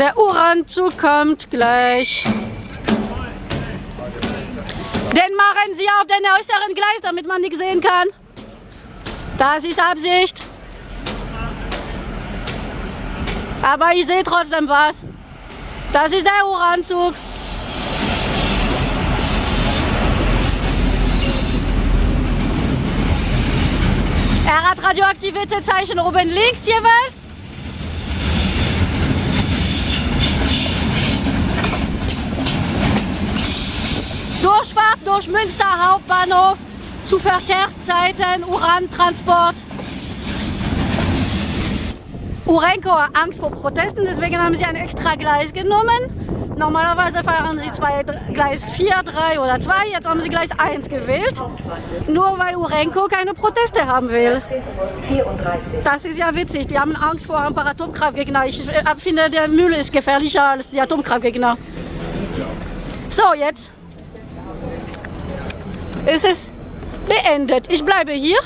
Der Uranzug kommt gleich. Den machen Sie auf den äußeren Gleis, damit man nichts sehen kann. Das ist Absicht. Aber ich sehe trotzdem was. Das ist der Uranzug. Er hat Radioaktivitätszeichen oben links jeweils. Durchfahrt durch Münster Hauptbahnhof zu Verkehrszeiten, Urantransport. Urenco hat Angst vor Protesten, deswegen haben sie ein extra Gleis genommen. Normalerweise fahren sie zwei, Gleis 4, 3 oder 2, jetzt haben sie Gleis 1 gewählt. Nur weil Urenco keine Proteste haben will. Das ist ja witzig, die haben Angst vor ein paar Atomkraftgegner. Ich äh, finde, der Müll ist gefährlicher als die Atomkraftgegner. So, jetzt ist es beendet. Ich bleibe hier.